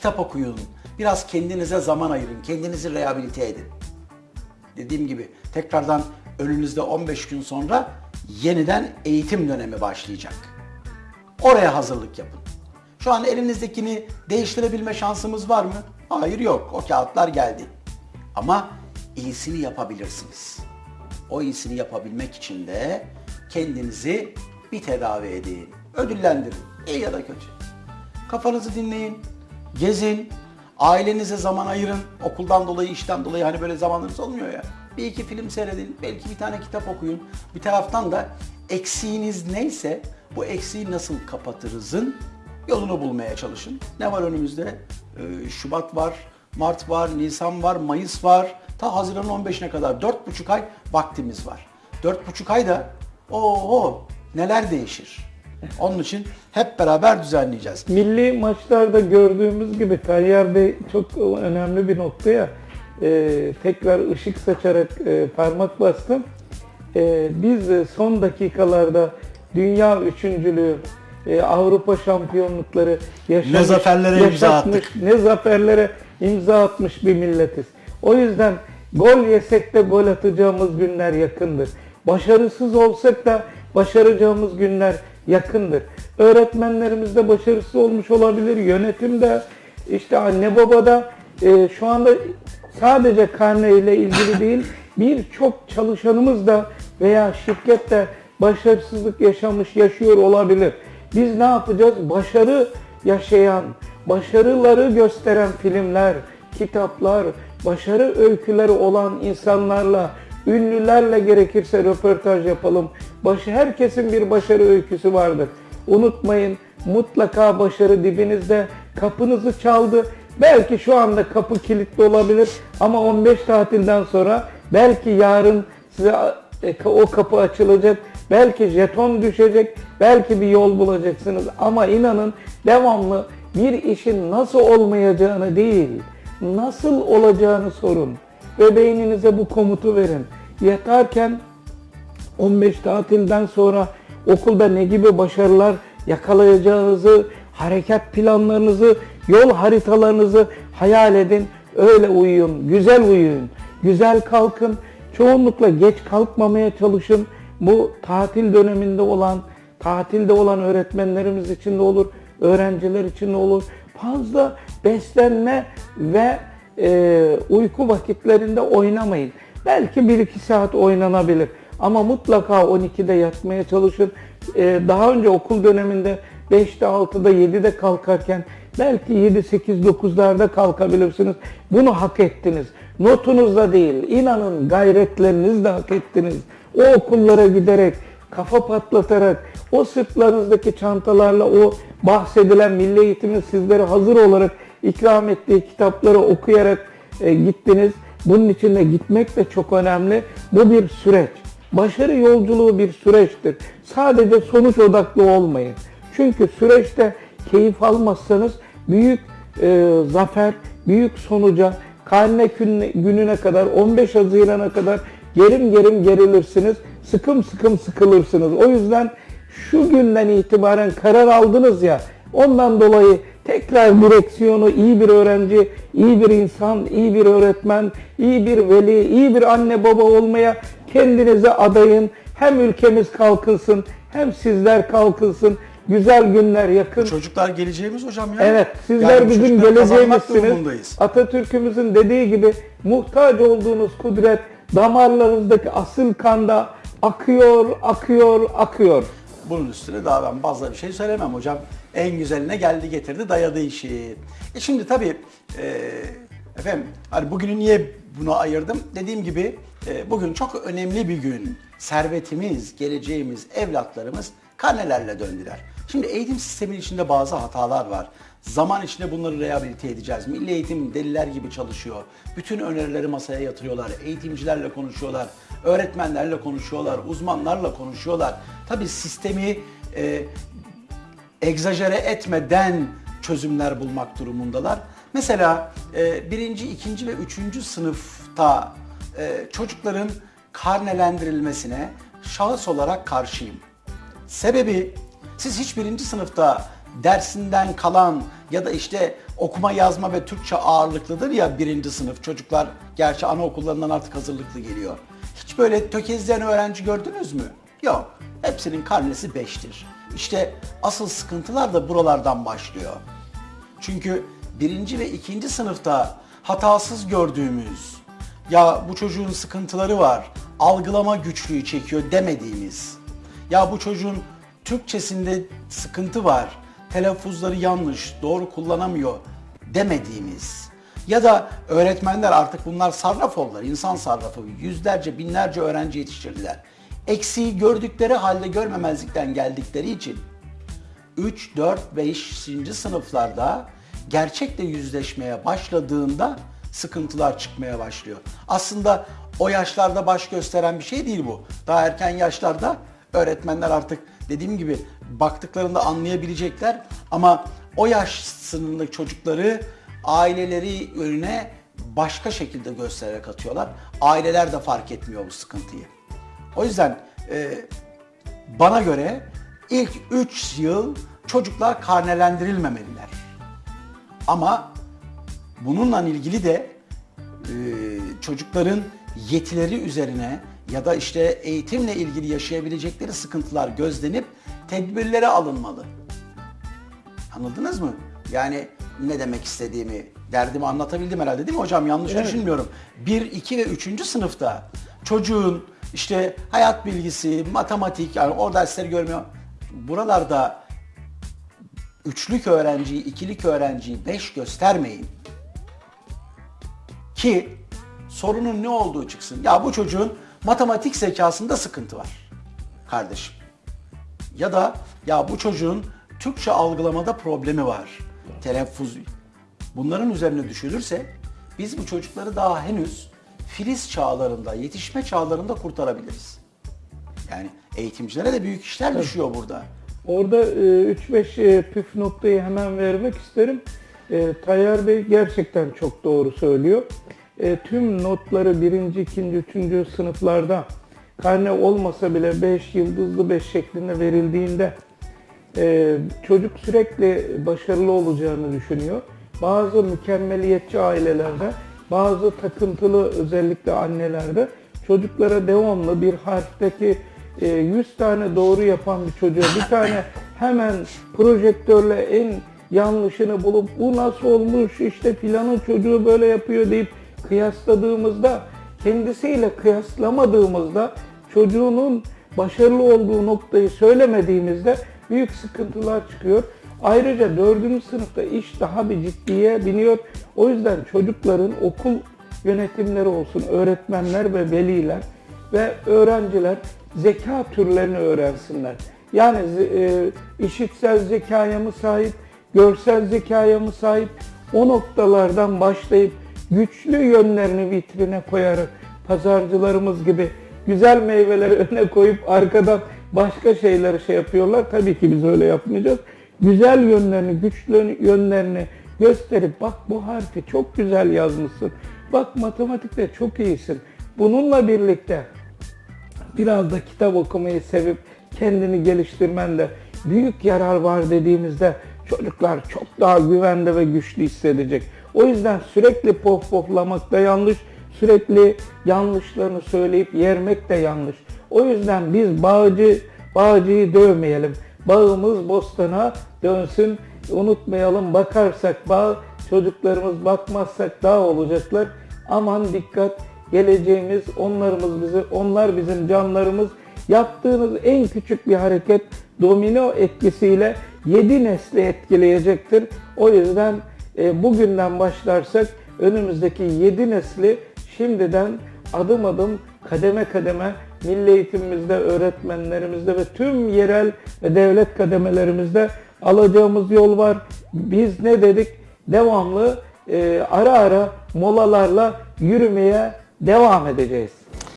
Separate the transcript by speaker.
Speaker 1: kitap okuyun, biraz kendinize zaman ayırın, kendinizi rehabilite edin. Dediğim gibi tekrardan önünüzde 15 gün sonra yeniden eğitim dönemi başlayacak. Oraya hazırlık yapın. Şu an elinizdekini değiştirebilme şansımız var mı? Hayır yok. O kağıtlar geldi. Ama iyisini yapabilirsiniz. O iyisini yapabilmek için de kendinizi bir tedavi edin. Ödüllendirin. İyi ya da kötü. Kafanızı dinleyin. Gezin. Ailenize zaman ayırın. Okuldan dolayı, işten dolayı hani böyle zamanınız olmuyor ya. Bir iki film seyredin. Belki bir tane kitap okuyun. Bir taraftan da eksiğiniz neyse bu eksiği nasıl kapatırızın yolunu bulmaya çalışın. Ne var önümüzde? Ee, Şubat var, Mart var, Nisan var, Mayıs var. Ta Haziran'ın 15'ine kadar 4,5 ay vaktimiz var. 4,5 ayda o neler değişir? Onun için hep beraber düzenleyeceğiz.
Speaker 2: Milli maçlarda gördüğümüz gibi Tayyar Bey çok önemli bir noktaya e, tekrar ışık saçarak e, parmak bastım. E, biz son dakikalarda dünya üçüncülüğü, e, Avrupa şampiyonlukları yaşamış,
Speaker 1: Ne zaferlere imza attık.
Speaker 2: ne zaferlere imza atmış bir milletiz. O yüzden gol yesek de gol atacağımız günler yakındır. Başarısız olsak da başaracağımız günler yakındır. Öğretmenlerimiz de başarısız olmuş olabilir. Yönetim de işte anne baba da e, şu anda sadece karne ile ilgili değil birçok çalışanımız da veya şirket de başarısızlık yaşamış yaşıyor olabilir. Biz ne yapacağız? Başarı yaşayan, başarıları gösteren filmler, kitaplar, başarı öyküleri olan insanlarla, ünlülerle gerekirse röportaj yapalım. Başı herkesin bir başarı öyküsü vardır. Unutmayın mutlaka başarı dibinizde kapınızı çaldı. Belki şu anda kapı kilitli olabilir ama 15 tatilden sonra belki yarın size e, o kapı açılacak. Belki jeton düşecek, belki bir yol bulacaksınız ama inanın devamlı bir işin nasıl olmayacağını değil, nasıl olacağını sorun ve beyninize bu komutu verin. Yatarken 15 tatilden sonra okulda ne gibi başarılar yakalayacağınızı, hareket planlarınızı, yol haritalarınızı hayal edin. Öyle uyuyun, güzel uyuyun, güzel kalkın. Çoğunlukla geç kalkmamaya çalışın. Bu tatil döneminde olan, tatilde olan öğretmenlerimiz için de olur, öğrenciler için de olur. Fazla beslenme ve e, uyku vakitlerinde oynamayın. Belki 1-2 saat oynanabilir ama mutlaka 12'de yatmaya çalışın. E, daha önce okul döneminde 5'te 6'da 7'de kalkarken belki 7, 8, 9'larda kalkabilirsiniz. Bunu hak ettiniz. Notunuzla değil, inanın gayretlerinizle hak ettiniz. O okullara giderek, kafa patlatarak, o sırtlarınızdaki çantalarla o bahsedilen milli eğitimin sizlere hazır olarak ikram ettiği kitapları okuyarak e, gittiniz. Bunun için de gitmek de çok önemli. Bu bir süreç. Başarı yolculuğu bir süreçtir. Sadece sonuç odaklı olmayın. Çünkü süreçte keyif almazsanız büyük e, zafer, büyük sonuca, karne gününe kadar, 15 Haziran'a kadar gerim gerim gerilirsiniz. Sıkım sıkım sıkılırsınız. O yüzden şu günden itibaren karar aldınız ya, ondan dolayı tekrar direksiyonu iyi bir öğrenci, iyi bir insan, iyi bir öğretmen, iyi bir veli, iyi bir anne baba olmaya kendinize adayın. Hem ülkemiz kalkınsın, hem sizler kalkınsın. Güzel günler yakın.
Speaker 1: Çocuklar geleceğimiz hocam ya.
Speaker 2: Evet, sizler
Speaker 1: Yani
Speaker 2: bizim geleceğimizsiniz. Atatürk'ümüzün dediği gibi muhtaç olduğunuz kudret damarlarınızdaki asıl kanda akıyor, akıyor, akıyor.
Speaker 1: Bunun üstüne daha ben fazla bir şey söylemem hocam. En güzeline geldi getirdi dayadı işi. E şimdi tabii e, efendim hani bugünü niye buna ayırdım? Dediğim gibi e, bugün çok önemli bir gün. Servetimiz, geleceğimiz, evlatlarımız karnelerle döndüler. Şimdi eğitim sisteminin içinde bazı hatalar var. Zaman içinde bunları rehabilite edeceğiz. Milli eğitim deliler gibi çalışıyor. Bütün önerileri masaya yatırıyorlar. Eğitimcilerle konuşuyorlar. Öğretmenlerle konuşuyorlar. Uzmanlarla konuşuyorlar. Tabii sistemi e, egzajere etmeden çözümler bulmak durumundalar. Mesela e, birinci, ikinci ve üçüncü sınıfta e, çocukların karnelendirilmesine şahıs olarak karşıyım. Sebebi siz hiç birinci sınıfta dersinden kalan ya da işte okuma yazma ve Türkçe ağırlıklıdır ya birinci sınıf çocuklar gerçi anaokullarından artık hazırlıklı geliyor. Hiç böyle tökezleyen öğrenci gördünüz mü? Yok. Hepsinin karnesi 5'tir. İşte asıl sıkıntılar da buralardan başlıyor. Çünkü birinci ve ikinci sınıfta hatasız gördüğümüz, ya bu çocuğun sıkıntıları var, algılama güçlüğü çekiyor demediğimiz, ya bu çocuğun Türkçesinde sıkıntı var, telaffuzları yanlış, doğru kullanamıyor demediğimiz ya da öğretmenler artık bunlar sarraf oldular, insan sarrafı, yüzlerce, binlerce öğrenci yetiştirdiler. Eksiği gördükleri halde görmemezlikten geldikleri için 3, 4, 5. sınıflarda gerçekle yüzleşmeye başladığında sıkıntılar çıkmaya başlıyor. Aslında o yaşlarda baş gösteren bir şey değil bu. Daha erken yaşlarda öğretmenler artık dediğim gibi baktıklarında anlayabilecekler ama o yaş sınırındaki çocukları aileleri önüne başka şekilde göstererek atıyorlar. Aileler de fark etmiyor bu sıkıntıyı. O yüzden e, bana göre ilk 3 yıl çocuklar karnelendirilmemeliler. Ama bununla ilgili de e, çocukların yetileri üzerine ya da işte eğitimle ilgili yaşayabilecekleri sıkıntılar gözlenip tedbirlere alınmalı. Anladınız mı? Yani ne demek istediğimi, derdimi anlatabildim herhalde değil mi hocam? Yanlış
Speaker 2: Evet.
Speaker 1: düşünmüyorum. 1, 2 ve 3. sınıfta çocuğun işte hayat bilgisi, matematik yani o dersleri görmüyor. Buralarda üçlük öğrenciyi, ikilik öğrenciyi beş göstermeyin. Ki sorunun ne olduğu çıksın. Ya bu çocuğun matematik zekasında sıkıntı var kardeşim. Ya da ya bu çocuğun Türkçe algılamada problemi var. Telaffuz. Bunların üzerine düşülürse biz bu çocukları daha henüz filiz çağlarında, yetişme çağlarında kurtarabiliriz. Yani eğitimcilere de büyük işler düşüyor burada.
Speaker 2: Orada e, 3-5 e, püf noktayı hemen vermek isterim. E, Tayyar Bey gerçekten çok doğru söylüyor. E, tüm notları birinci, ikinci, üçüncü sınıflarda karne olmasa bile 5 yıldızlı 5 şeklinde verildiğinde e, çocuk sürekli başarılı olacağını düşünüyor. Bazı mükemmeliyetçi ailelerde, bazı takıntılı özellikle annelerde çocuklara devamlı bir harfteki e, 100 tane doğru yapan bir çocuğa bir tane hemen projektörle en yanlışını bulup bu nasıl olmuş işte filanın çocuğu böyle yapıyor deyip kıyasladığımızda kendisiyle kıyaslamadığımızda çocuğunun başarılı olduğu noktayı söylemediğimizde büyük sıkıntılar çıkıyor. Ayrıca dördüncü sınıfta iş daha bir ciddiye biniyor. O yüzden çocukların okul yönetimleri olsun, öğretmenler ve veliler ve öğrenciler zeka türlerini öğrensinler. Yani e, işitsel zekaya mı sahip, görsel zekaya mı sahip o noktalardan başlayıp güçlü yönlerini vitrine koyarak pazarcılarımız gibi güzel meyveleri öne koyup arkadan başka şeyleri şey yapıyorlar. Tabii ki biz öyle yapmayacağız. Güzel yönlerini, güçlü yönlerini gösterip bak bu harfi çok güzel yazmışsın. Bak matematikte çok iyisin. Bununla birlikte biraz da kitap okumayı sevip kendini geliştirmende büyük yarar var dediğimizde çocuklar çok daha güvende ve güçlü hissedecek. O yüzden sürekli pof poflamak da yanlış, sürekli yanlışlarını söyleyip yermek de yanlış. O yüzden biz bağcı bağcıyı dövmeyelim. Bağımız bostana dönsün. Unutmayalım bakarsak bağ, çocuklarımız bakmazsak dağ olacaklar. Aman dikkat geleceğimiz onlarımız bizi, onlar bizim canlarımız. Yaptığınız en küçük bir hareket domino etkisiyle 7 nesli etkileyecektir. O yüzden e, bugünden başlarsak önümüzdeki 7 nesli şimdiden adım adım kademe kademe milli eğitimimizde, öğretmenlerimizde ve tüm yerel ve devlet kademelerimizde alacağımız yol var. Biz ne dedik? Devamlı e, ara ara molalarla yürümeye devam edeceğiz.